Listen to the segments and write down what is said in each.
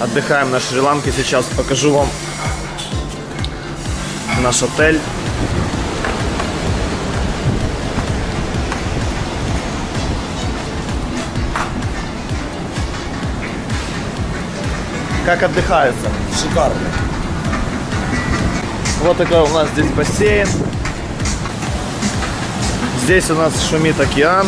отдыхаем на Шри-Ланке. Сейчас покажу вам наш отель. Как отдыхается? Шикарно. Вот такой у нас здесь бассейн. Здесь у нас шумит океан.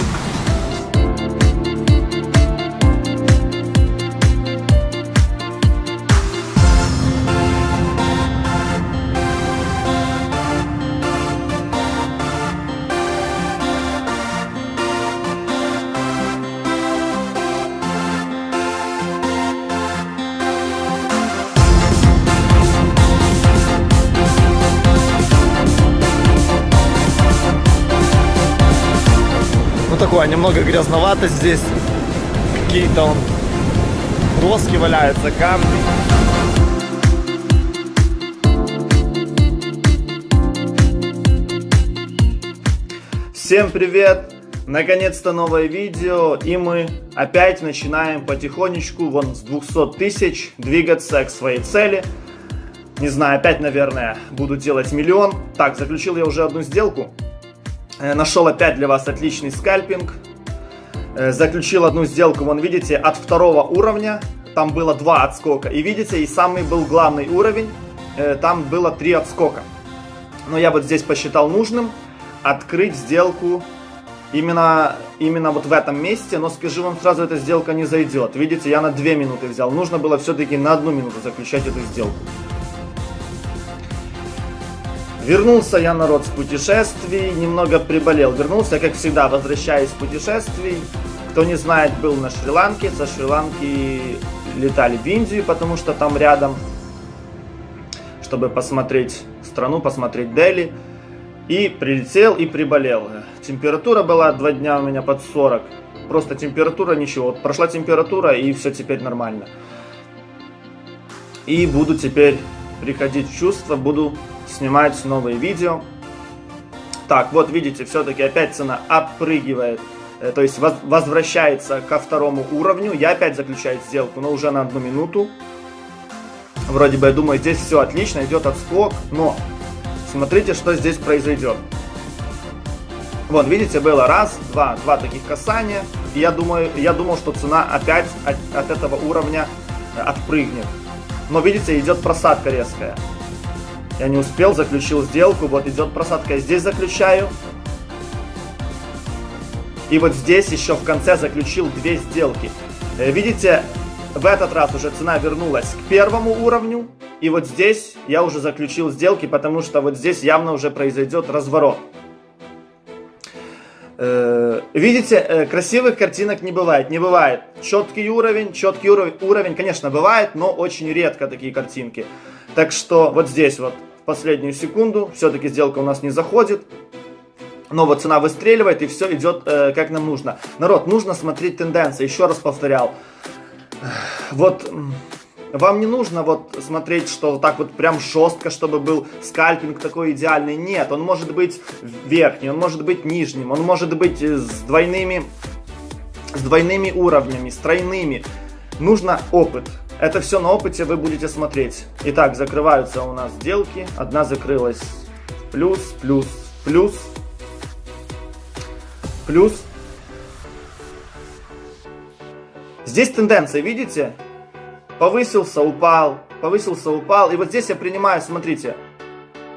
Такое, немного грязновато здесь. Какие-то он доски валяются, камни. Всем привет! Наконец-то новое видео, и мы опять начинаем потихонечку, вон с 200 тысяч, двигаться к своей цели. Не знаю, опять, наверное, буду делать миллион. Так, заключил я уже одну сделку. Э, Нашел опять для вас отличный скальпинг. Э, Заключил одну сделку, вон видите, от второго уровня. Там было два отскока. И видите, и самый был главный уровень, э, там было три отскока. Но я вот здесь посчитал нужным открыть сделку именно, именно вот в этом месте. Но скажу вам сразу, эта сделка не зайдет. Видите, я на 2 минуты взял. Нужно было все-таки на одну минуту заключать эту сделку. Вернулся я, народ, с путешествий, немного приболел. Вернулся, как всегда, возвращаюсь с путешествий. Кто не знает, был на Шри-Ланке. Со Шри-Ланки летали в Индию, потому что там рядом, чтобы посмотреть страну, посмотреть Дели. И прилетел и приболел. Температура была два дня у меня под 40. Просто температура ничего. Вот прошла температура и все теперь нормально. И буду теперь приходить в чувство, буду снимать новые видео. Так, вот видите, все-таки опять цена опрыгивает, э, то есть воз возвращается ко второму уровню. Я опять заключаю сделку, но уже на одну минуту. Вроде бы, я думаю, здесь все отлично, идет отскок, но смотрите, что здесь произойдет. Вот, видите, было раз, два, два таких касания. Я думаю, я думал, что цена опять от, от этого уровня э, отпрыгнет. Но видите, идет просадка резкая. Я не успел, заключил сделку. Вот идет просадка. Я здесь заключаю. И вот здесь еще в конце заключил две сделки. Э, видите, в этот раз уже цена вернулась к первому уровню. И вот здесь я уже заключил сделки, потому что вот здесь явно уже произойдет разворот. Э, видите, э, красивых картинок не бывает. Не бывает четкий уровень, четкий уровень, уровень, конечно, бывает, но очень редко такие картинки. Так что вот здесь вот последнюю секунду все-таки сделка у нас не заходит. Но вот цена выстреливает и все идет э, как нам нужно. Народ, нужно смотреть тенденции. Еще раз повторял. Вот вам не нужно вот смотреть, что вот так вот прям жестко, чтобы был скальпинг такой идеальный. Нет, он может быть верхний, он может быть нижним, он может быть с двойными, с двойными уровнями, с тройными. Нужно опыт. Это все на опыте вы будете смотреть. Итак, закрываются у нас сделки. Одна закрылась плюс, плюс, плюс, плюс. Здесь тенденция, видите? Повысился, упал, повысился, упал. И вот здесь я принимаю, смотрите,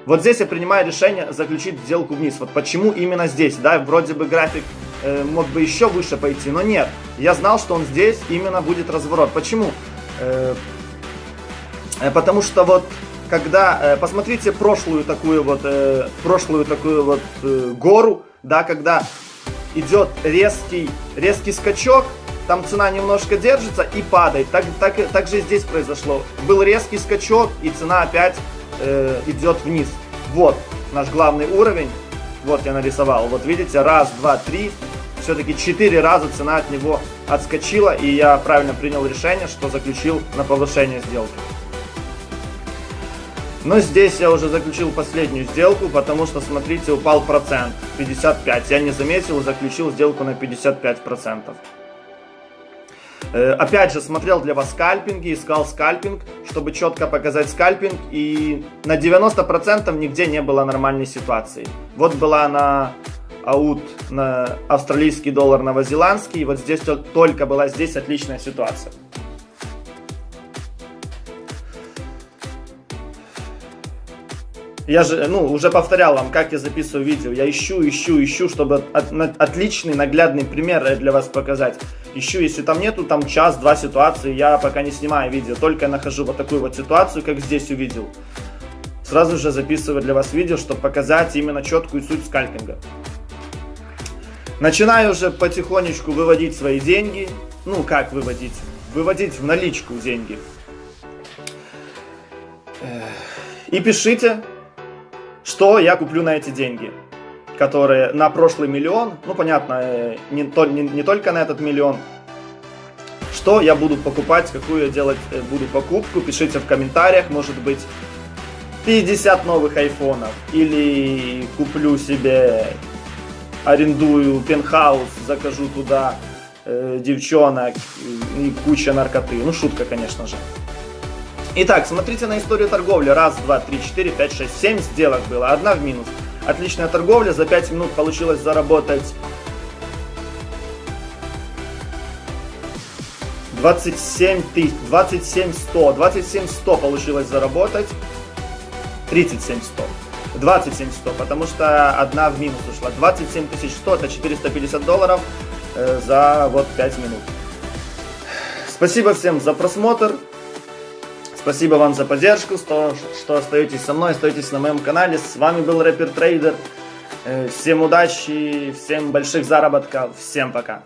вот здесь я принимаю решение заключить сделку вниз. Вот почему именно здесь, да, вроде бы график э, мог бы еще выше пойти, но нет. Я знал, что он здесь именно будет разворот. Почему? Э, потому что вот когда, э, посмотрите прошлую такую вот, э, прошлую такую вот гору, да, когда идет резкий, резкий скачок, там цена немножко держится и падает. Так, так, так же здесь произошло. Был резкий скачок и цена опять э, идет вниз. Вот наш главный уровень. Вот я нарисовал. Вот видите, раз, два, три. Все-таки четыре раза цена от него отскочила. И я правильно принял решение, что заключил на повышение сделки. Но здесь я уже заключил последнюю сделку, потому что, смотрите, упал процент. 55. Я не заметил, заключил сделку на 55%. Э, опять же, смотрел для вас скальпинги, искал скальпинг, чтобы четко показать скальпинг. И на 90% нигде не было нормальной ситуации. Вот была на аут на австралийский доллар новозеландский. Вот здесь только была здесь отличная ситуация. Я же, ну, уже повторял вам, как я записываю видео. Я ищу, ищу, ищу, чтобы от, от, отличный наглядный пример для вас показать. Ищу, если там нету, там час-два ситуации, я пока не снимаю видео. Только нахожу вот такую вот ситуацию, как здесь увидел. Сразу же записываю для вас видео, чтобы показать именно четкую суть скальпинга. Начинаю уже потихонечку выводить свои деньги. Ну, как выводить? Выводить в наличку деньги. И пишите, что я куплю на эти деньги, которые на прошлый миллион, ну понятно, э, не, не, не только на этот миллион, что я буду покупать, какую я делать э, буду покупку, пишите в комментариях, может быть 50 новых айфонов, или куплю себе, арендую пентхаус, закажу туда э, девчонок и куча наркоты, ну шутка, конечно же. Итак, смотрите на историю торговли. Раз, два, три, четыре, пять, шесть, семь сделок было. Одна в минус. Отличная торговля. За 5 минут получилось заработать 27 тысяч, 27 100. 27 100 получилось заработать. 37 100. 27 100, потому что одна в минус ушла. 27 100 это 450 долларов э, за вот 5 минут. Спасибо всем за просмотр. Спасибо вам за поддержку, что, что остаетесь со мной, остаетесь на моем канале. С вами был Рэпер Трейдер. Э, всем удачи, всем больших заработков, всем пока.